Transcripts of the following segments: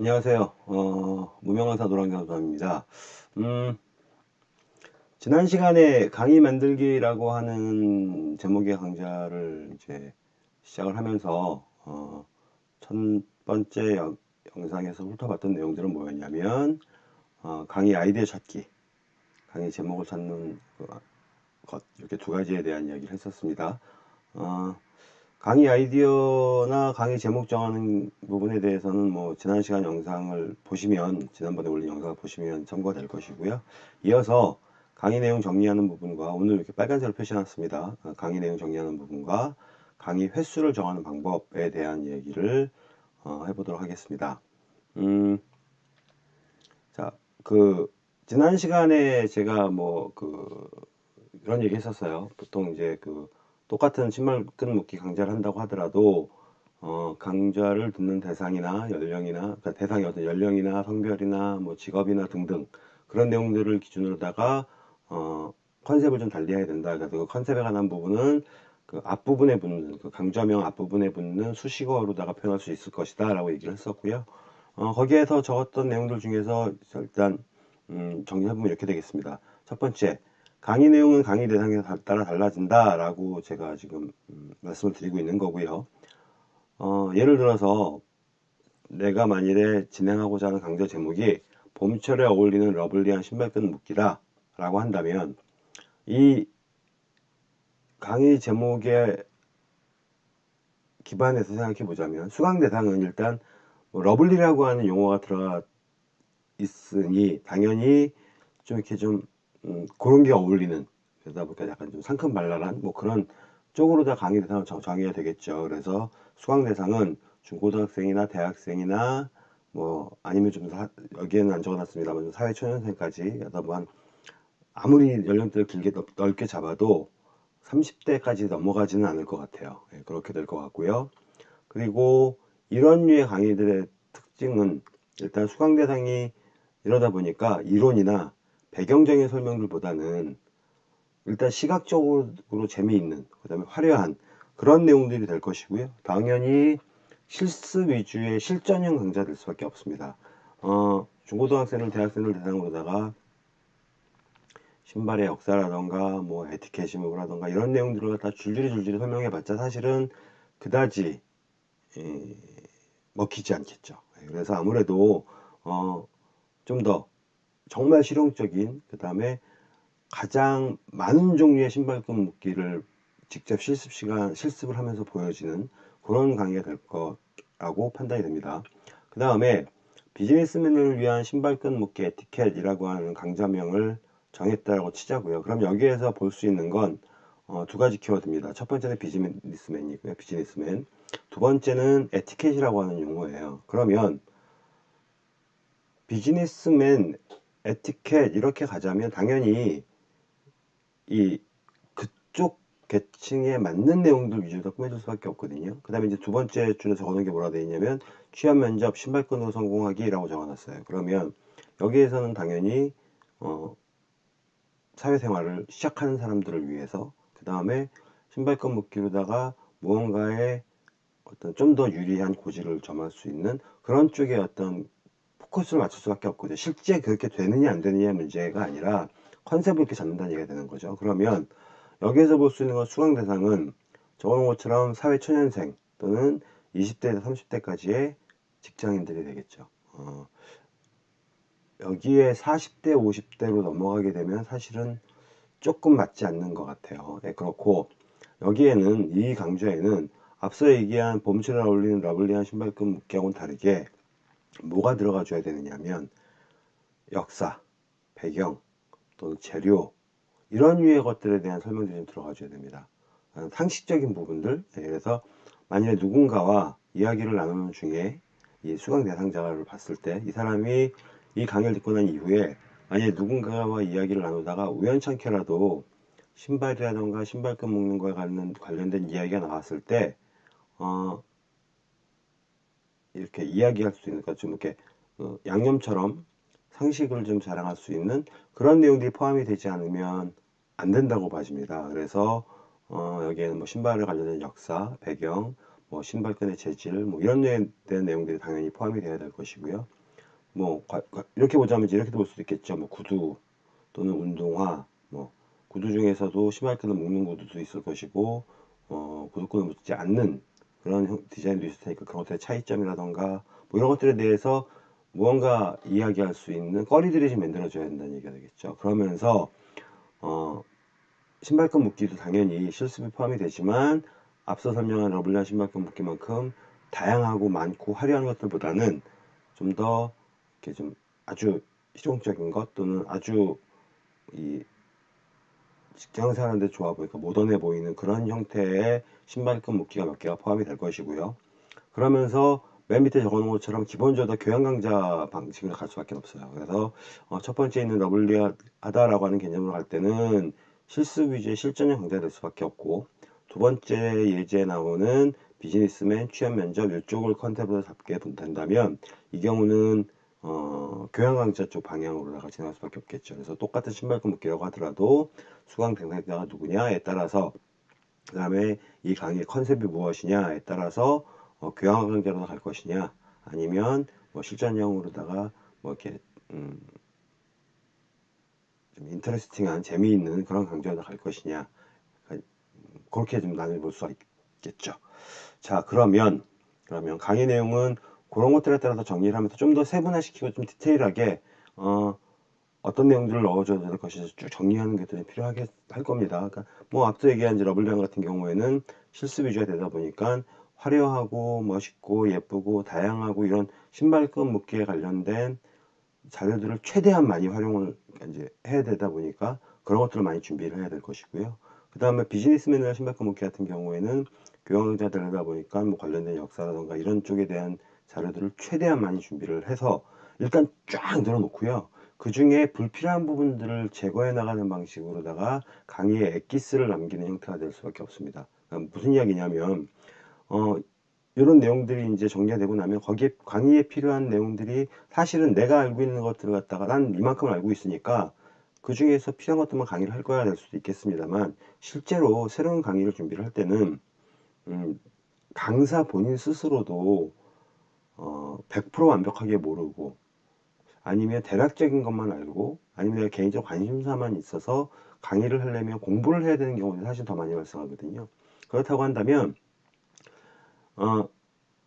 안녕하세요. 어, 무명강사 노랑경사입니다. 음, 지난 시간에 강의 만들기라고 하는 제목의 강좌를 이제 시작을 하면서 어, 첫 번째 영, 영상에서 훑어봤던 내용들은 뭐였냐면 어, 강의 아이디어 찾기, 강의 제목을 찾는 것 이렇게 두 가지에 대한 이야기를 했었습니다. 어, 강의 아이디어나 강의 제목 정하는 부분에 대해서는 뭐 지난 시간 영상을 보시면 지난번에 올린 영상을 보시면 참고가 될 것이고요. 이어서 강의 내용 정리하는 부분과 오늘 이렇게 빨간색으로 표시해놨습니다. 어, 강의 내용 정리하는 부분과 강의 횟수를 정하는 방법에 대한 얘기를 어, 해보도록 하겠습니다. 음, 자, 그 지난 시간에 제가 뭐그 그런 얘기 했었어요. 보통 이제 그 똑같은 신발 끈 묶기 강좌를 한다고 하더라도 어, 강좌를 듣는 대상이나 연령이나 그러니까 대상이 어떤 연령이나 성별이나 뭐 직업이나 등등 그런 내용들을 기준으로다가 어, 컨셉을 좀 달리해야 된다. 그래서 그 컨셉에 관한 부분은 그 앞부분에 붙는 그 강좌명 앞부분에 붙는 수식어로다가 표현할 수 있을 것이다 라고 얘기를 했었고요. 어, 거기에서 적었던 내용들 중에서 일단 음, 정리해보면 이렇게 되겠습니다. 첫 번째 강의 내용은 강의 대상에 따라 달라진다 라고 제가 지금 음, 말씀을 드리고 있는 거고요. 어, 예를 들어서 내가 만일에 진행하고자 하는 강좌 제목이 봄철에 어울리는 러블리한 신발끈 묶기다 라고 한다면 이 강의 제목에 기반해서 생각해 보자면 수강 대상은 일단 뭐 러블리라고 하는 용어가 들어가 있으니 당연히 좀 이렇게 좀 음, 그런 게 어울리는 그러다 보니까 약간 좀 상큼발랄한 뭐 그런 쪽으로 다 강의 대상을 정해야 되겠죠. 그래서 수강 대상은 중고등학생이나 대학생이나 뭐 아니면 좀 사, 여기에는 안 적어놨습니다만 사회초년생까지 여다 보한 아무리 연령대를 길게 넓 게 잡아도 30대까지 넘어가지는 않을 것 같아요. 예, 그렇게 될 것 같고요. 그리고 이런 류의 강의들의 특징은 일단 수강 대상이 이러다 보니까 이론이나 배경적인 설명들보다는 일단 시각적으로 재미있는 그 다음에 화려한 그런 내용들이 될 것이고요. 당연히 실습 위주의 실전형 강좌 될 수밖에 없습니다. 어, 중고등학생을 대학생을 대상으로다가 신발의 역사라던가 뭐 에티켓이 뭐라던가 이런 내용들을 갖다 줄줄이 줄줄이 설명해 봤자 사실은 그다지 에, 먹히지 않겠죠. 그래서 아무래도 어, 좀더 정말 실용적인 그 다음에 가장 많은 종류의 신발끈 묶기를 직접 실습 시간 실습을 하면서 보여지는 그런 강의가 될 거라고 판단이 됩니다. 그 다음에 비즈니스맨을 위한 신발끈 묶기 에티켓이라고 하는 강좌명을 정했다고 치자고요. 그럼 여기에서 볼 수 있는 건두 어, 가지 키워드입니다. 첫 번째는 비즈니스맨이고요 비즈니스맨. 두 번째는 에티켓이라고 하는 용어예요. 그러면 비즈니스맨 에티켓 이렇게 가자면 당연히 이 그쪽 계층에 맞는 내용들 위주로 꾸며줄 수밖에 없거든요. 그 다음에 이제 두 번째 줄에 적어놓은 게 뭐라 되어 있냐면 취업 면접 신발끈으로 성공하기 라고 적어놨어요. 그러면 여기에서는 당연히 어, 사회생활을 시작하는 사람들을 위해서 그 다음에 신발끈 묶기로다가 무언가의 어떤 좀 더 유리한 고지를 점할 수 있는 그런 쪽의 어떤 포커스를 맞출 수밖에 없거든요. 실제 그렇게 되느냐 안 되느냐 문제가 아니라 컨셉을 이렇게 잡는다는 얘기가 되는 거죠. 그러면 여기에서 볼 수 있는 건 수강 대상은 적어놓은 것처럼 사회 초년생 또는 20대에서 30대까지의 직장인들이 되겠죠. 어, 여기에 40대 50대로 넘어가게 되면 사실은 조금 맞지 않는 것 같아요. 네, 그렇고 여기에는 이 강좌에는 앞서 얘기한 봄철에 어울리는 러블리한 신발끈 묶기하고는 다르게 뭐가 들어가 줘야 되느냐면 역사, 배경, 또는 재료 이런 류의 것들에 대한 설명들이 좀 들어가 줘야 됩니다. 상식적인 부분들 네, 그래서 만약에 누군가와 이야기를 나누는 중에 이 수강 대상자를 봤을 때 이 사람이 이 강의를 듣고 난 이후에 만약에 누군가와 이야기를 나누다가 우연찮게라도 신발이라던가 신발끈 묶는 거에 관련된 이야기가 나왔을 때 어, 이렇게 이야기할 수 있는, 그러니까 좀 이렇게 어, 양념처럼 상식을 좀 자랑할 수 있는 그런 내용들이 포함이 되지 않으면 안 된다고 봐집니다. 그래서 어, 여기에는 뭐 신발을 관련된 역사, 배경, 뭐 신발끈의 재질, 뭐 이런 데에 대한 내용들이 당연히 포함이 되어야 될 것이고요. 뭐 이렇게 보자면 이제 이렇게 볼 수도 있겠죠. 뭐 구두 또는 운동화, 뭐 구두 중에서도 신발끈을 묶는 구두도 있을 것이고, 어, 구두끈을 묶지 않는 그런 형- 디자인도 있을 테니까 그런 것들의 차이점이라던가 뭐 이런 것들에 대해서 무언가 이야기할 수 있는 거리들이 좀 만들어져야 된다는 얘기가 되겠죠. 그러면서 어, 신발끈 묶기도 당연히 실습이 포함이 되지만 앞서 설명한 러블리한 신발끈 묶기만큼 다양하고 많고 화려한 것들보다는 좀 더 이렇게 좀 아주 실용적인 것 또는 아주 이 직장 생활하는데 좋아 보이니까 모던해 보이는 그런 형태의 신발끈 묶기가 몇 개가 포함이 될 것이고요. 그러면서 맨 밑에 적어놓은 것처럼 기본적으로 교양 강좌 방식으로 갈 수밖에 없어요. 그래서 어, 첫 번째 있는 lovely하다라고 하는 개념으로 갈 때는 실습 위주의 실전형 강좌가 될 수밖에 없고 두 번째 예제에 나오는 비즈니스맨 취업 면접 이쪽을 컨셉으로 잡게 된다면 이 경우는 어, 교양 강좌 쪽 방향으로다가 진행할 수밖에 없겠죠. 그래서 똑같은 신발끈 묶기라고 하더라도 수강 대상자가 누구냐에 따라서 그 다음에 이 강의 컨셉이 무엇이냐에 따라서 어, 교양 강좌로 갈 것이냐 아니면 뭐 실전형으로다가 뭐 이렇게 음, 좀 인터레스팅한 재미있는 그런 강좌로 갈 것이냐 음, 그렇게 좀 나눠볼 수가 있겠죠. 자 그러면 그러면 강의 내용은 그런 것들에 따라서 정리를 하면서 좀 더 세분화시키고 좀 디테일하게 어, 어떤 내용들을 넣어줘야 될 것인지 쭉 정리하는 게좀 필요하게 할 겁니다. 그러니까 뭐 앞서 얘기한 이제 러블리안 같은 경우에는 실습 위주가 되다 보니까 화려하고 멋있고 예쁘고 다양하고 이런 신발끈 묶기에 관련된 자료들을 최대한 많이 활용을 이제 해야 되다 보니까 그런 것들을 많이 준비를 해야 될 것이고요. 그 다음에 비즈니스맨이나 신발끈 묶기 같은 경우에는 교양자들이다 보니까 뭐 관련된 역사라던가 이런 쪽에 대한 자료들을 최대한 많이 준비를 해서 일단 쫙 늘어놓고요. 그 중에 불필요한 부분들을 제거해 나가는 방식으로다가 강의에 엑기스를 남기는 형태가 될 수밖에 없습니다. 그러니까 무슨 이야기냐면 어, 이런 내용들이 이제 정리가 되고 나면 거기에 강의에 필요한 내용들이 사실은 내가 알고 있는 것들을 갖다가 난 이만큼 알고 있으니까 그 중에서 필요한 것들만 강의를 할 거야 될 수도 있겠습니다만 실제로 새로운 강의를 준비를 할 때는 음, 강사 본인 스스로도 어, 100% 완벽하게 모르고 아니면 대략적인 것만 알고 아니면 내가 개인적 관심사만 있어서 강의를 하려면 공부를 해야 되는 경우는 사실 더 많이 발생하거든요. 그렇다고 한다면 어,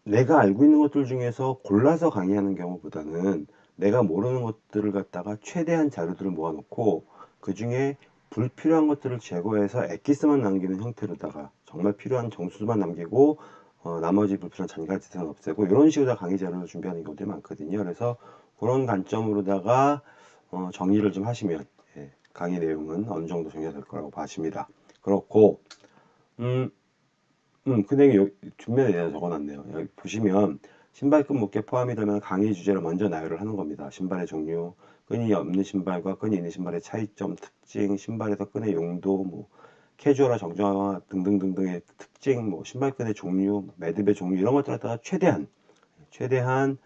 내가 알고 있는 것들 중에서 골라서 강의하는 경우보다는 내가 모르는 것들을 갖다가 최대한 자료들을 모아놓고 그 중에 불필요한 것들을 제거해서 엑기스만 남기는 형태로다가 정말 필요한 정수만 남기고 어, 나머지 불필요한 잔가지들은 없애고 이런 식으로 강의 자료를 준비하는 경우들이 많거든요. 그래서 그런 관점으로다가 어, 정리를 좀 하시면 예, 강의 내용은 어느 정도 정리가 될 거라고 봐집니다. 그렇고 음, 음, 근데 여기 뒷면에 내가 적어놨네요. 여기 보시면 신발끈 묶기에 포함이 되면 강의 주제를 먼저 나열을 하는 겁니다. 신발의 종류, 끈이 없는 신발과 끈이 있는 신발의 차이점, 특징, 신발에서 끈의 용도, 뭐 캐주얼화, 정정화 등등등등의 특징, 뭐 신발끈의 종류, 매듭의 종류 이런 것들 갖다가 최대한 최대한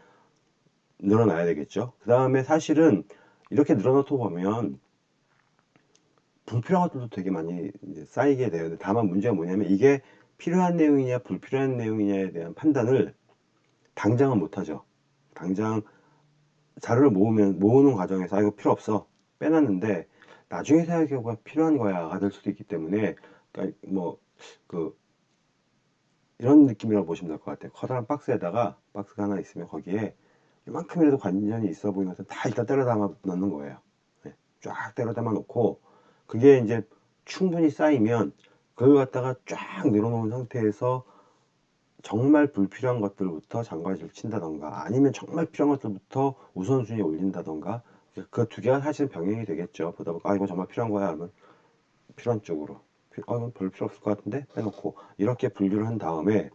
늘어나야 되겠죠. 그 다음에 사실은 이렇게 늘어놓고 보면 불필요한 것들도 되게 많이 쌓이게 돼요. 다만 문제가 뭐냐면 이게 필요한 내용이냐 불필요한 내용이냐에 대한 판단을 당장은 못하죠. 당장 자료를 모으면 모으는 과정에서 아 이거 필요 없어 빼놨는데 나중에 생각해보면 필요한 거야가 될 수도 있기 때문에 그러니까 뭐그 이런 느낌이라고 보시면 될 것 같아요. 커다란 박스에다가 박스가 하나 있으면 거기에 이만큼이라도 관련이 있어 보이는 것은 다 일단 때려 담아 넣는 거예요. 네, 쫙 때려 담아 놓고 그게 이제 충분히 쌓이면 그걸 갖다가 쫙 늘어놓은 상태에서 정말 불필요한 것들부터 장바지를 친다던가 아니면 정말 필요한 것들부터 우선순위에 올린다던가 그 두 개가 사실 병행이 되겠죠. 보다 보니까 아 이거 정말 필요한 거야 하면 필요한 쪽으로 아 이건 별 필요 없을 것 같은데 빼놓고 이렇게 분류를 한 다음에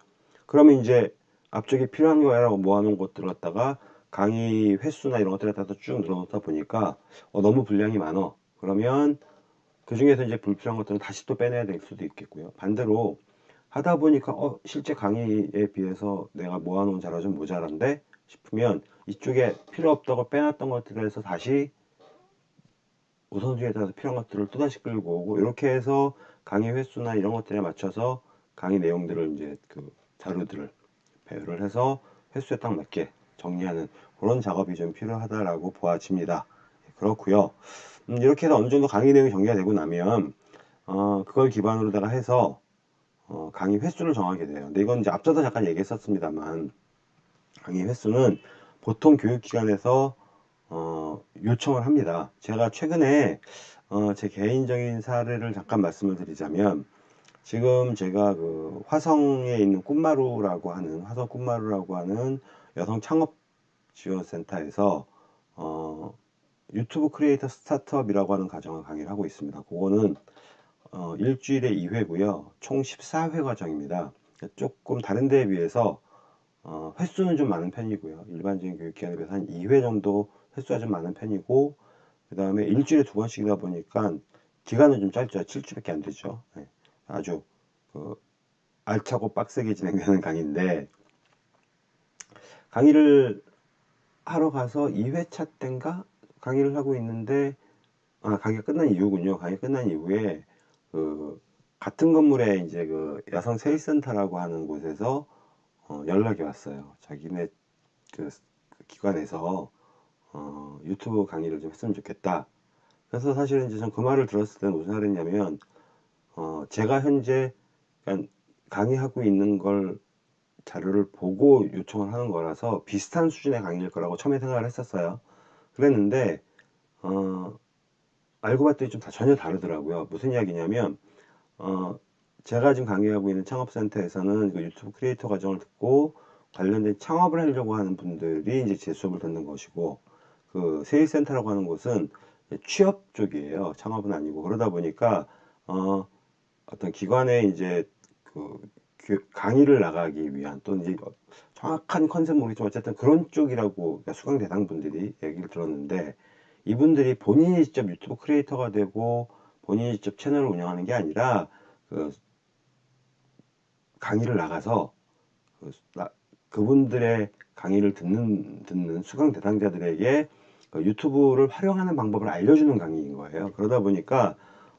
그러면 이제 앞쪽에 필요한 거야라고 모아놓은 것들을 갖다가 강의 횟수나 이런 것들에 따라서 쭉 늘어놓다 보니까 어, 너무 분량이 많어 그러면 그 중에서 이제 불필요한 것들은 다시 또 빼내야 될 수도 있겠고요. 반대로 하다 보니까 어 실제 강의에 비해서 내가 모아놓은 자료가 좀 모자란데 싶으면 이쪽에 필요 없다고 빼놨던 것들에서 다시 우선순위에 따라서 필요한 것들을 또다시 끌고 오고 이렇게 해서 강의 횟수나 이런 것들에 맞춰서 강의 내용들을 이제 그 자료들을 배열을 해서 횟수에 딱 맞게 정리하는 그런 작업이 좀 필요하다라고 보아집니다. 그렇고요. 음, 이렇게 해서 어느 정도 강의 내용이 정리가 되고 나면 어, 그걸 기반으로다가 해서 어, 강의 횟수를 정하게 돼요. 근데 이건 이제 앞서도 잠깐 얘기했었습니다만 강의 횟수는 보통 교육기관에서 어, 요청을 합니다. 제가 최근에 어, 제 개인적인 사례를 잠깐 말씀을 드리자면 지금 제가 그 화성에 있는 꿈마루라고 하는 화성 꿈마루라고 하는 여성 창업 지원센터에서 어, 유튜브 크리에이터 스타트업이라고 하는 과정을 강의를 하고 있습니다. 그거는 어, 일주일에 2회고요. 총 14회 과정입니다. 조금 다른 데에 비해서 어, 횟수는 좀 많은 편이고요. 일반적인 교육기관에 비해서 한 2회 정도 횟수가 좀 많은 편이고 그 다음에 일주일에 두 번씩이다 보니까 기간은 좀 짧죠. 7주밖에 안 되죠. 네. 아주 그 알차고 빡세게 진행되는 강의인데 강의를 하러 가서 2회차 땐가 강의를 하고 있는데 아 강의가 끝난 이후군요. 강의 끝난 이후에 그 같은 건물에 이제 그 여성 세일센터라고 하는 곳에서 어, 연락이 왔어요. 자기네 그, 그 기관에서 어, 유튜브 강의를 좀 했으면 좋겠다. 그래서 사실은 이제 전 그 말을 들었을 때는 무슨 말이냐면 어, 제가 현재 강의하고 있는 걸 자료를 보고 요청을 하는 거라서 비슷한 수준의 강의일 거라고 처음에 생각을 했었어요. 그랬는데 어, 알고 봤더니 좀 다 전혀 다르더라고요. 무슨 이야기냐면 어, 제가 지금 강의하고 있는 창업센터에서는 그 유튜브 크리에이터 과정을 듣고 관련된 창업을 하려고 하는 분들이 이제 제 수업을 듣는 것이고 그 새일센터라고 하는 곳은 취업 쪽이에요. 창업은 아니고 그러다 보니까 어, 어떤 기관에 이제 그 강의를 나가기 위한 또는 이제 정확한 컨셉 모르겠지만 어쨌든 그런 쪽이라고 그러니까 수강 대상 분들이 얘기를 들었는데 이분들이 본인이 직접 유튜브 크리에이터가 되고 본인이 직접 채널을 운영하는 게 아니라 그 강의를 나가서 그 그분들의 강의를 듣는 듣는 수강 대상자들에게 그 유튜브를 활용하는 방법을 알려주는 강의인 거예요. 그러다 보니까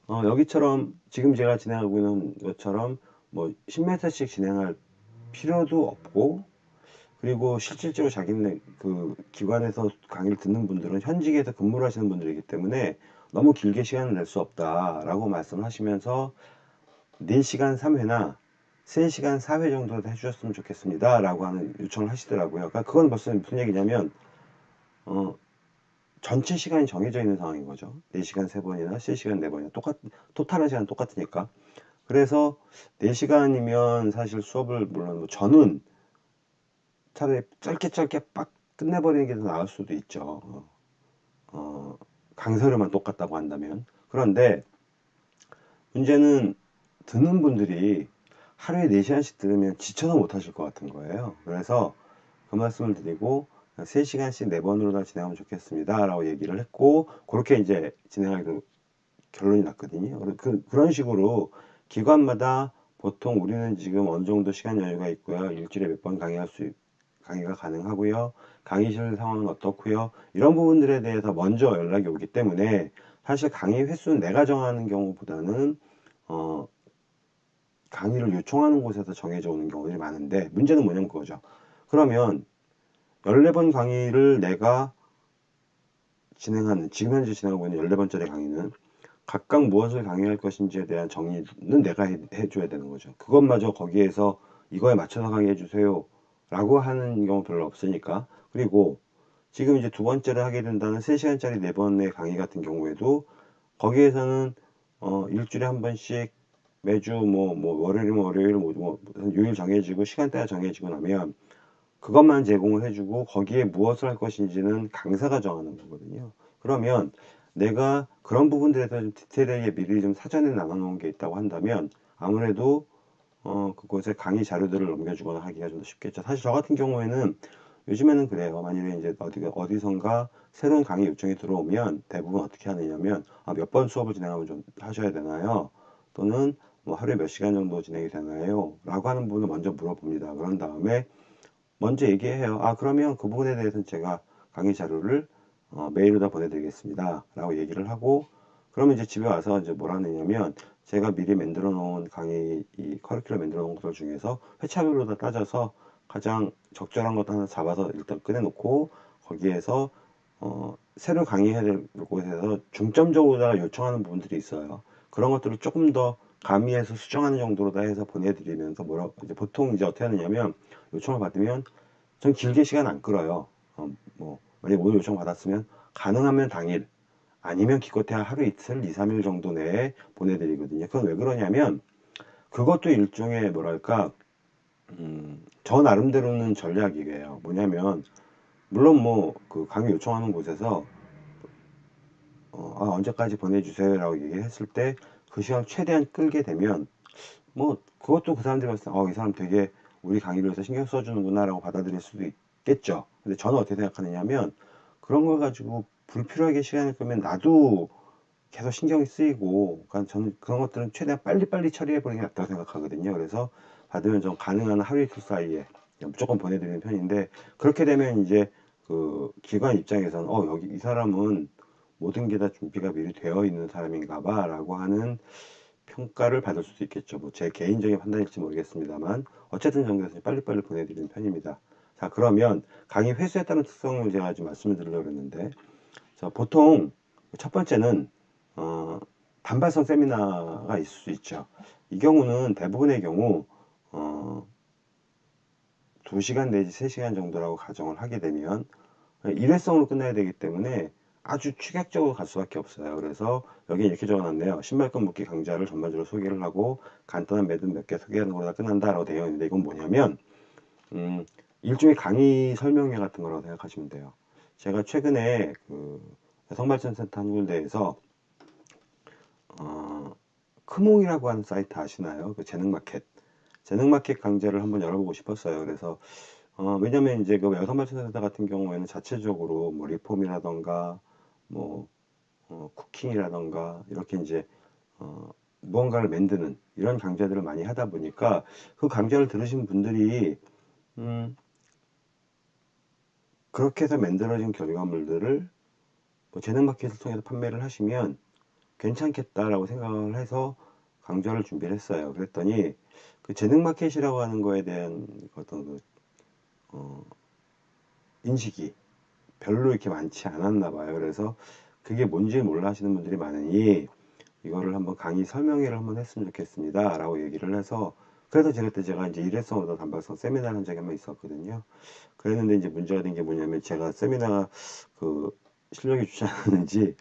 어, 여기처럼 지금 제가 진행하고 있는 것처럼 뭐 10m씩 진행할 필요도 없고 그리고 실질적으로 자기네 그 기관에서 강의를 듣는 분들은 현직에서 근무를 하시는 분들이기 때문에 너무 길게 시간을 낼 수 없다라고 말씀을 하시면서 4시간 3회나 3시간 4회 정도 해주셨으면 좋겠습니다. 라고 하는 요청을 하시더라고요. 그러니까 그건 벌써 무슨 얘기냐면 어, 전체 시간이 정해져 있는 상황인 거죠. 4시간 3번이나 3시간 4번이나. 똑같 토탈한 시간 똑같으니까. 그래서 4시간이면 사실 수업을 물론 뭐 저는 차라리 짧게 짧게 빡 끝내버리는 게 더 나을 수도 있죠. 어, 어, 강사료만 똑같다고 한다면. 그런데 문제는 듣는 분들이 하루에 4시간씩 들으면 지쳐서 못하실 것 같은 거예요. 그래서 그 말씀을 드리고 3시간씩 4번으로 다 진행하면 좋겠습니다. 라고 얘기를 했고 그렇게 이제 진행하기로 결론이 났거든요. 그, 그런 식으로 기관마다 보통 우리는 지금 어느 정도 시간 여유가 있고요. 일주일에 몇 번 강의할 수 강의가 가능하고요. 강의실 상황은 어떻고요. 이런 부분들에 대해서 먼저 연락이 오기 때문에 사실 강의 횟수는 내가 정하는 경우보다는 어, 강의를 요청하는 곳에서 정해져 오는 경우들이 많은데 문제는 뭐냐면 그거죠. 그러면 14번 강의를 내가 진행하는 지금 현재 진행하고 있는 14번짜리 강의는 각각 무엇을 강의할 것인지에 대한 정의는 내가 해, 해줘야 되는 거죠. 그것마저 거기에서 이거에 맞춰서 강의해 주세요. 라고 하는 경우 별로 없으니까. 그리고 지금 이제 두 번째를 하게 된다는 3시간짜리 네 번의 강의 같은 경우에도 거기에서는 어, 일주일에 한 번씩 매주 뭐, 뭐, 월요일이면 월요일, 뭐, 뭐, 요일 정해지고 시간대가 정해지고 나면 그것만 제공을 해주고 거기에 무엇을 할 것인지는 강사가 정하는 거거든요. 그러면 내가 그런 부분들에 대해서 좀 디테일하게 미리 좀 사전에 나눠놓은 게 있다고 한다면 아무래도 어, 그곳에 강의 자료들을 넘겨주거나 하기가 좀 더 쉽겠죠. 사실 저 같은 경우에는 요즘에는 그래요. 만일에 이제 어디, 어디선가 새로운 강의 요청이 들어오면 대부분 어떻게 하느냐면 아, 몇 번 수업을 진행하면 좀 하셔야 되나요? 또는 뭐 하루에 몇 시간 정도 진행이 되나요? 라고 하는 부분을 먼저 물어봅니다. 그런 다음에 먼저 얘기해요. 아, 그러면 그 부분에 대해서는 제가 강의 자료를 어, 메일로 다 보내드리겠습니다. 라고 얘기를 하고 그러면 이제 집에 와서 이제 뭘 하느냐면 제가 미리 만들어 놓은 강의 이 커리큘럼 만들어 놓은 것들 중에서 회차별로 다 따져서 가장 적절한 것 하나 잡아서 일단 꺼내놓고 거기에서 어, 새로 강의해야 될 곳에서 중점적으로 다 요청하는 부분들이 있어요. 그런 것들을 조금 더 가미해서 수정하는 정도로 다 해서 보내드리면서 뭐라 이제 보통 이제 어떻게 하느냐면 요청을 받으면 전 길게 시간 안 끌어요. 어, 뭐 만약 오늘 요청 받았으면 가능하면 당일 아니면 기껏해야 하루 이틀, 2, 3일 정도 내에 보내드리거든요. 그건 왜 그러냐면 그것도 일종의 뭐랄까 음, 저 나름대로는 전략이에요. 뭐냐면 물론 뭐 그 강의 요청하는 곳에서 어, 아, 언제까지 보내주세요라고 얘기했을 때 그 시간 최대한 끌게 되면 뭐 그것도 그 사람들이 봤을 때 어, 이 사람 되게 우리 강의를 위해서 신경 써주는구나 라고 받아들일 수도 있겠죠. 근데 저는 어떻게 생각하느냐면 그런 걸 가지고 불필요하게 시간을 끄면 나도 계속 신경이 쓰이고 그러니까 저는 그런 것들은 최대한 빨리빨리 처리해 버리는 게 낫다고 생각하거든요. 그래서 받으면 좀 가능한 하루 이틀 사이에 무조건 보내드리는 편인데 그렇게 되면 이제 그 기관 입장에서는 어 여기 이 사람은 모든 게 다 준비가 미리 되어 있는 사람인가 봐 라고 하는 평가를 받을 수도 있겠죠. 뭐 제 개인적인 판단일지 모르겠습니다만 어쨌든 정도에서 빨리빨리 보내드리는 편입니다. 자 그러면 강의 회수에 따른 특성을 제가 좀 말씀을 드리려고 했는데 자 보통 첫 번째는 어, 단발성 세미나가 있을 수 있죠. 이 경우는 대부분의 경우 어, 2시간 내지 3시간 정도라고 가정을 하게 되면 일회성으로 끝나야 되기 때문에 아주 축약적으로 갈 수밖에 없어요. 그래서 여기 이렇게 적어놨네요. 신발끈 묶기 강좌를 전반적으로 소개를 하고 간단한 매듭 몇 개 소개하는 거다 끝난다라고 되어 있는데 이건 뭐냐면 음, 일종의 강의 설명회 같은 거라고 생각하시면 돼요. 제가 최근에 그 여성발전센터 한 군데에서 어, 크몽이라고 하는 사이트 아시나요? 그 재능마켓. 재능마켓 강좌를 한번 열어보고 싶었어요. 그래서 어, 왜냐면 이제 그 여성발전센터 같은 경우에는 자체적으로 뭐 리폼이라던가 뭐 어, 쿠킹이라던가 이렇게 이제 어, 무언가를 만드는 이런 강좌들을 많이 하다 보니까 그 강좌를 들으신 분들이 음, 그렇게 해서 만들어진 결과물들을 뭐 재능마켓을 통해서 판매를 하시면 괜찮겠다라고 생각을 해서 강좌를 준비를 했어요. 그랬더니 그 재능마켓이라고 하는 거에 대한 어떤 그, 어, 인식이 별로 이렇게 많지 않았나 봐요. 그래서 그게 뭔지 몰라 하시는 분들이 많으니 이거를 한번 강의 설명회를 한번 했으면 좋겠습니다. 라고 얘기를 해서 그래서 제가 그때 제가 이제 일회성으로 단발성 세미나를 한 적이 한번 있었거든요. 그랬는데 이제 문제가 된 게 뭐냐면 제가 세미나 그 실력이 좋지 않았는지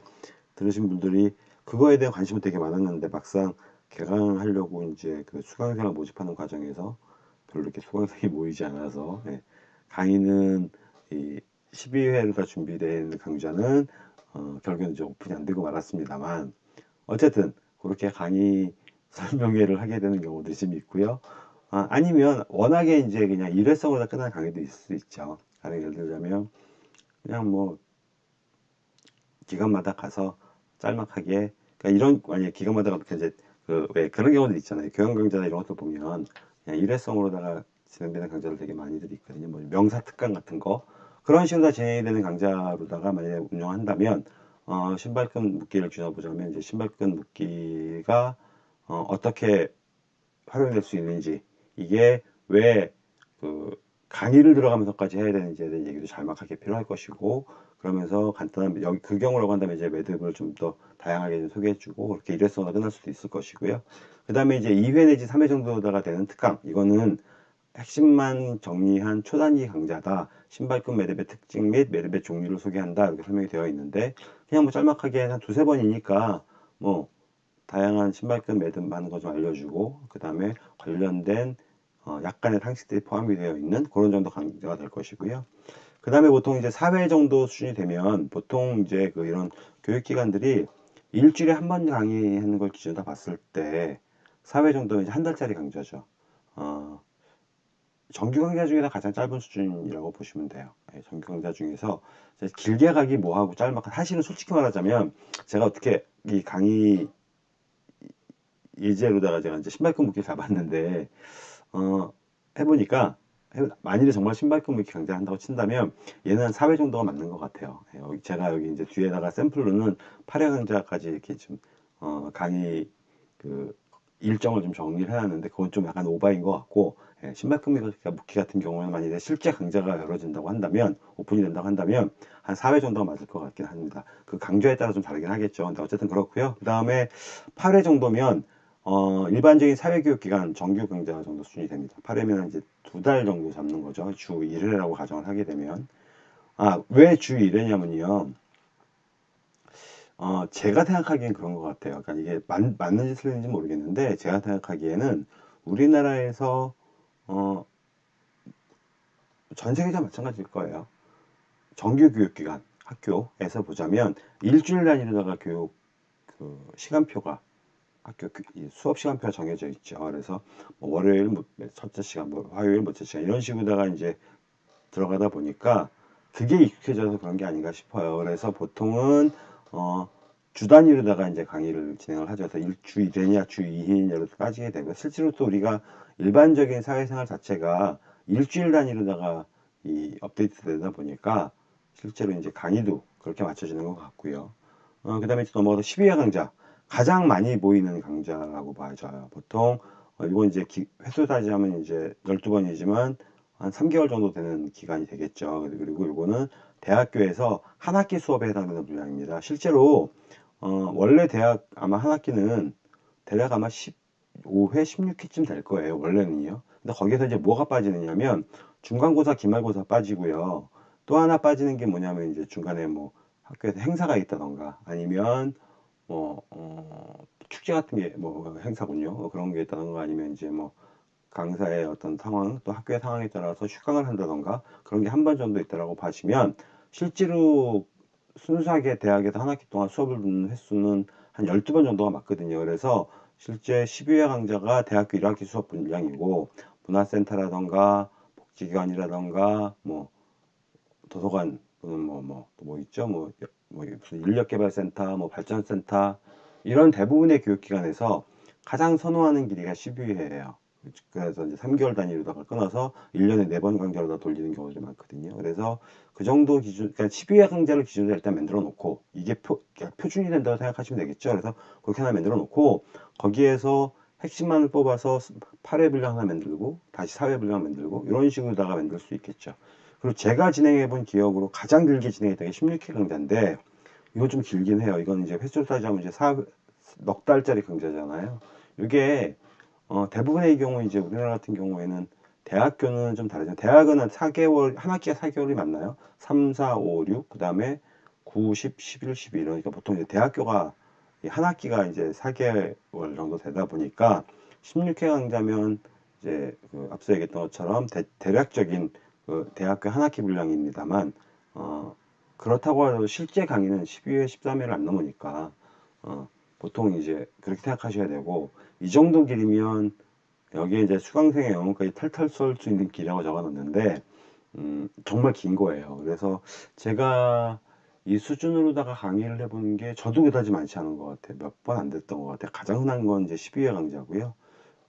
들으신 분들이 그거에 대한 관심은 되게 많았는데 막상 개강하려고 이제 그 수강생을 모집하는 과정에서 별로 이렇게 수강생이 모이지 않아서 예. 강의는 이 12회로 다 준비된 강좌는 어, 결국엔 이제 오픈이 안 되고 말았습니다만 어쨌든 그렇게 강의 설명회를 하게 되는 경우도 좀 있고요. 아, 아니면 워낙에 이제 그냥 일회성으로 끝난 강의도 있을 수 있죠. 예를 들자면 그냥 뭐 기간마다 가서 짤막하게 그러니까 이런 만약 기간마다 가서 이제 그왜 그런 경우도 있잖아요. 교양 강좌나 이런 것도 보면 그냥 일회성으로다가 진행되는 강좌들 되게 많이들 있거든요. 뭐 명사 특강 같은 거 그런 식으로 다 진행이 되는 강좌로다가 만약에 운영한다면 어, 신발끈 묶기를 주어보자면 이제 신발끈 묶기가 어, 어떻게 활용될 수 있는지 이게 왜 그 강의를 들어가면서까지 해야 되는지에 대한 얘기도 잘막하게 필요할 것이고 그러면서 간단한 여기 그 경우라고 한다면 이제 매듭을 좀 더 다양하게 소개해주고 그렇게 일회성으로 끝날 수도 있을 것이고요. 그 다음에 이제 2회 내지 3회 정도다가 되는 특강 이거는 핵심만 정리한 초단위 강좌다. 신발끈 매듭의 특징 및 매듭의 종류를 소개한다. 이렇게 설명이 되어 있는데 그냥 뭐 짤막하게 한 두세 번이니까 뭐 다양한 신발끈 매듭 하는 거좀 알려주고 그 다음에 관련된 어 약간의 상식들이 포함이 되어 있는 그런 정도 강좌가 될 것이고요. 그 다음에 보통 이제 4회 정도 수준이 되면 보통 이제 그 이런 교육기관들이 일주일에 한 번 강의하는 걸 기준으로 봤을 때 4회 정도는 이제 한 달짜리 강좌죠. 어, 정규 강좌 중에서 가장 짧은 수준이라고 보시면 돼요. 예, 정규 강좌 중에서 길게 가기 뭐하고 짤막한 사실은 솔직히 말하자면 제가 어떻게 이 강의 예제로다가 제가 이제 신발끈 묶기 잡았는데 어, 해보니까 해- 만일에 정말 신발끈 이렇게 강좌를 한다고 친다면 얘는 한 4회 정도가 맞는 것 같아요. 예, 제가 여기 이제 뒤에다가 샘플로는 8회 강좌까지 이렇게 좀 어, 강의 그 일정을 좀 정리를 해놨는데 그건 좀 약간 오바인 것 같고 예, 신발끈 묶기 같은 경우는 만일에 실제 강좌가 열어진다고 한다면 오픈이 된다고 한다면 한 4회 정도가 맞을 것 같긴 합니다. 그 강좌에 따라 좀 다르긴 하겠죠. 근데 어쨌든 그렇고요. 그 다음에 8회 정도면 어, 일반적인 사회교육기관 정규 강좌 정도 수준이 됩니다. 8회면 이제 두 달 정도 잡는 거죠. 주 1회라고 가정을 하게 되면. 아, 왜 주 1회냐면요. 어, 제가 생각하기엔 그런 것 같아요. 그러니까 이게 맞, 맞는지 틀린지 모르겠는데, 제가 생각하기에는 우리나라에서, 어, 전 세계가 마찬가지일 거예요. 정규 교육기관, 학교에서 보자면, 일주일 단위로다가 교육, 그, 시간표가 학교 그- 이 수업 시간표가 정해져 있죠. 그래서 뭐 월요일 뭐 첫째 시간, 뭐 화요일 뭐째 시간 이런 식으로다가 이제 들어가다 보니까 그게 익숙해져서 그런 게 아닌가 싶어요. 그래서 보통은 어, 주 단위로다가 이제 강의를 진행을 하죠. 그래서 일주 1회냐 주 2회냐로 빠지게 되고 실제로 또 우리가 일반적인 사회생활 자체가 일주일 단위로다가 이 업데이트 되다 보니까 실제로 이제 강의도 그렇게 맞춰지는 것 같고요. 어, 그 다음에 넘어가서 12회 강좌. 가장 많이 모이는 강좌라고 봐져요. 보통, 어, 이건 이제 기, 횟수 따지자면 이제 12번이지만 한 3개월 정도 되는 기간이 되겠죠. 그리고 이거는 대학교에서 한 학기 수업에 해당되는 분량입니다. 실제로, 어, 원래 대학 아마 한 학기는 대략 아마 15회, 16회쯤 될 거예요. 원래는요. 근데 거기서 이제 뭐가 빠지느냐면 중간고사, 기말고사 빠지고요. 또 하나 빠지는 게 뭐냐면 이제 중간에 뭐 학교에서 행사가 있다던가 아니면 뭐 어, 축제 같은 게 뭐 행사군요. 뭐 그런 게 있다던가 아니면 이제 뭐 강사의 어떤 상황 또 학교의 상황에 따라서 휴강을 한다던가 그런 게 한 번 정도 있다라고 봐시면 실제로 순수하게 대학에서 한 학기 동안 수업을 듣는 횟수는 한 12번 정도가 맞거든요. 그래서 실제 12회 강좌가 대학교 1학기 수업 분량이고 문화센터라던가 복지기관이라던가 뭐 도서관 또는 뭐뭐또뭐 있죠 뭐, 뭐 무슨 인력개발센터 뭐 발전센터 이런 대부분의 교육기관에서 가장 선호하는 길이가 12회예요. 그래서 이제 3개월 단위로다가 끊어서 1년에 4번 강좌로 다 돌리는 경우들이 많거든요. 그래서 그 정도 기준, 그러니까 12회 강좌를 기준으로 일단 만들어 놓고 이게 표, 표준이 된다고 생각하시면 되겠죠. 그래서 그렇게 하나 만들어 놓고 거기에서 핵심만을 뽑아서 8회 분량 하나 만들고 다시 4회 분량 만들고 이런 식으로다가 만들 수 있겠죠. 그리고 제가 진행해 본 기억으로 가장 길게 진행했던 게 16회 강좌인데 이건 좀 길긴 해요. 이건 이제 횟수로 따지자면 이제 4, 넉 달짜리 강좌잖아요. 이게 어, 대부분의 경우 이제 우리나라 같은 경우에는 대학교는 좀 다르죠. 대학은 한 4개월, 한 학기가 4개월이 맞나요? 3, 4, 5, 6, 그 다음에 9, 10, 11, 12 이러니까 보통 이제 대학교가 한 학기가 이제 4개월 정도 되다 보니까 16회 강좌면 이제 그 앞서 얘기했던 것처럼 대, 대략적인 그 대학교 한 학기 분량입니다만 어, 그렇다고 해도 실제 강의는 12회, 13회를 안 넘으니까 어, 보통 이제 그렇게 생각하셔야 되고 이 정도 길이면 여기에 이제 수강생의 영혼까지 탈탈 쏠 수 있는 길이라고 적어놨는데 음, 정말 긴 거예요. 그래서 제가 이 수준으로다가 강의를 해보는 게 저도 그다지 많지 않은 것 같아요. 몇 번 안 됐던 것 같아요. 가장 흔한 건 이제 12회 강좌고요.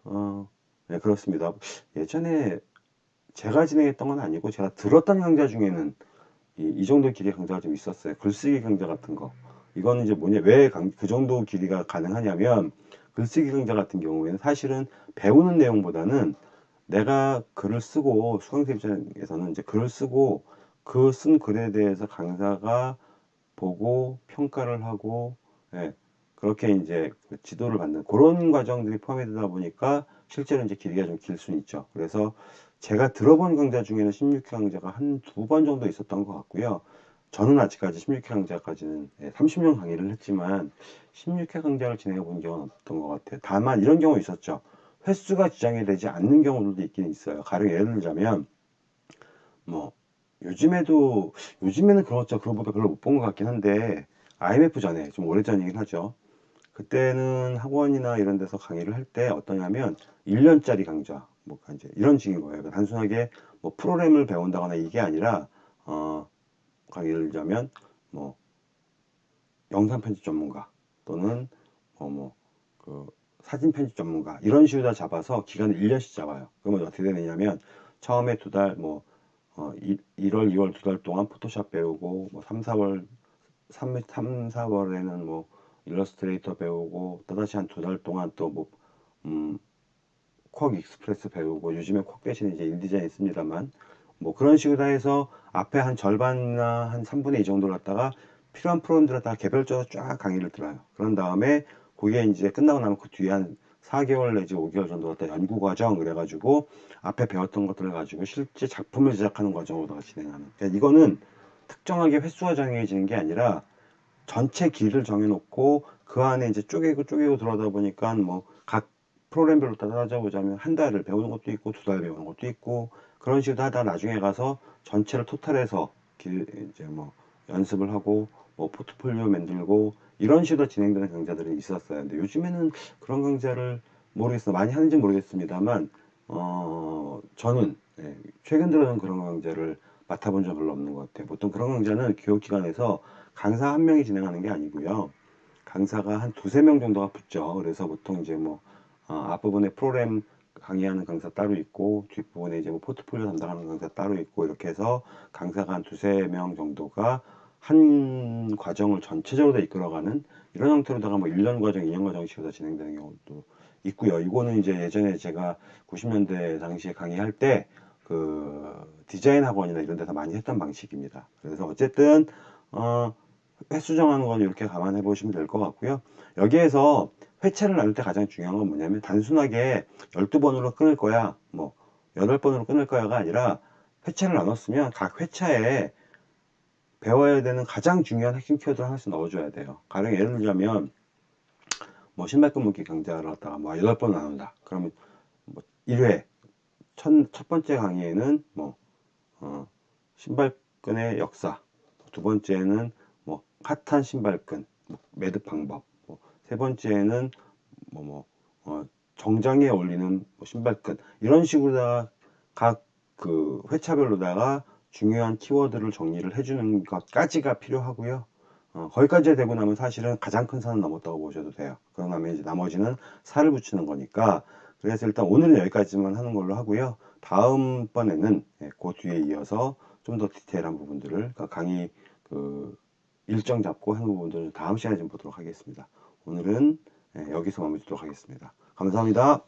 어, 네, 그렇습니다. 예전에 제가 진행했던 건 아니고 제가 들었던 강좌 중에는 이, 이 정도 길이 강좌가 좀 있었어요. 글쓰기 강좌 같은 거. 이거는 이제 뭐냐, 왜 그 정도 길이가 가능하냐면, 글쓰기 강좌 같은 경우에는 사실은 배우는 내용보다는 내가 글을 쓰고, 수강생 입장에서는 이제 글을 쓰고, 그 쓴 글에 대해서 강사가 보고 평가를 하고, 예, 그렇게 이제 그 지도를 받는 그런 과정들이 포함이 되다 보니까 실제로 이제 길이가 좀 길 수는 있죠. 그래서 제가 들어본 강좌 중에는 16회 강좌가 한 두 번 정도 있었던 것 같고요. 저는 아직까지 16회 강좌까지는 30년 강의를 했지만 16회 강좌를 진행해 본 적은 없던 것 같아요. 다만 이런 경우 있었죠. 횟수가 지정이 되지 않는 경우들도 있긴 있어요. 가령 예를 들자면 뭐 요즘에도 요즘에는 그렇죠. 그거보다 별로 못 본 것 같긴 한데 IMF 전에 좀 오래전이긴 하죠. 그때는 학원이나 이런 데서 강의를 할 때 어떠냐면 1년짜리 강좌 뭐 이제 이런 식인 거예요. 단순하게 뭐 프로그램을 배운다거나 이게 아니라 어 강의를 자면 뭐 영상 편집 전문가 또는 뭐뭐그 사진 편집 전문가 이런 식으로 다 잡아서 기간을 1년씩 잡아요. 그러면 어떻게 되느냐면 처음에 두 달, 뭐, 어, 1, 월 2월 두 달 동안 포토샵 배우고, 뭐, 3, 4월, 3, 3 4월에는 뭐, 일러스트레이터 배우고, 또다시 한 두 달 동안 또 뭐, 음, QuarkXPress 배우고, 요즘에 쿼크 대신에 이제 InDesign 있습니다만, 뭐, 그런 식으로 해서 앞에 한 절반이나 한 3분의 2 정도를 갖다가 필요한 프로그램들을 다 개별적으로 쫙 강의를 들어요. 그런 다음에 그게 이제 끝나고 나면 그 뒤에 한 4개월 내지 5개월 정도 갖다 연구 과정 그래가지고 앞에 배웠던 것들을 가지고 실제 작품을 제작하는 과정으로 진행하는. 그러니까 이거는 특정하게 횟수가 정해지는 게 아니라 전체 길을 정해놓고 그 안에 이제 쪼개고 쪼개고 들어가다 보니까 뭐 각 프로그램별로 다 따져보자면 한 달을 배우는 것도 있고 두 달 배우는 것도 있고 그런 식으로 하다 나중에 가서 전체를 토탈해서 길 이제 뭐 연습을 하고 뭐 포트폴리오 만들고 이런 식으로 진행되는 강좌들이 있었어요. 근데 요즘에는 그런 강좌를 모르겠어 많이 하는지 모르겠습니다만 어 저는 예, 최근 들어는 그런 강좌를 맡아본 적 별로 없는 것 같아요. 보통 그런 강좌는 교육기관에서 강사 한 명이 진행하는 게 아니고요. 강사가 한 두세 명 정도가 붙죠. 그래서 보통 이제 뭐 어, 앞부분에 프로그램 강의하는 강사 따로 있고 뒷부분에 이제 뭐 포트폴리오 담당하는 강사 따로 있고 이렇게 해서 강사가 한 두세 명 정도가 한 과정을 전체적으로 다 이끌어가는 이런 형태로다가 뭐 1년 과정, 2년 과정식으로 진행되는 경우도 있고요. 이거는 이제 예전에 제가 90년대 당시에 강의할 때 그 디자인 학원이나 이런 데서 많이 했던 방식입니다. 그래서 어쨌든 어 횟수 정하는 건 이렇게 감안해 보시면 될 것 같고요. 여기에서 회차를 나눌 때 가장 중요한 건 뭐냐면 단순하게 12번으로 끊을 거야, 뭐 8번으로 끊을 거야가 아니라 회차를 나눴으면 각 회차에 배워야 되는 가장 중요한 핵심 키워드를 하나씩 넣어줘야 돼요. 가령 예를 들자면 뭐 신발끈 묶기 강좌를 갖다가 뭐 8번 나눈다. 그러면 뭐 1회 첫, 첫 번째 강의에는 뭐 어, 신발끈의 역사 두 번째는 뭐 핫한 신발끈 뭐 매듭 방법 뭐 세 번째는 뭐, 뭐 어, 정장에 어울리는 뭐 신발끈 이런 식으로 각그 회차별로다가 중요한 키워드를 정리를 해주는 것까지가 필요하고요. 어, 거기까지 되고 나면 사실은 가장 큰 산은 넘었다고 보셔도 돼요. 그러고 나면 이제 나머지는 살을 붙이는 거니까 그래서 일단 오늘은 여기까지만 하는 걸로 하고요. 다음번에는 예, 그 뒤에 이어서 좀 더 디테일한 부분들을 그러니까 강의 그 일정 잡고 하는 부분들을 다음 시간에 좀 보도록 하겠습니다. 오늘은 예, 여기서 마무리 짓도록 하겠습니다. 감사합니다.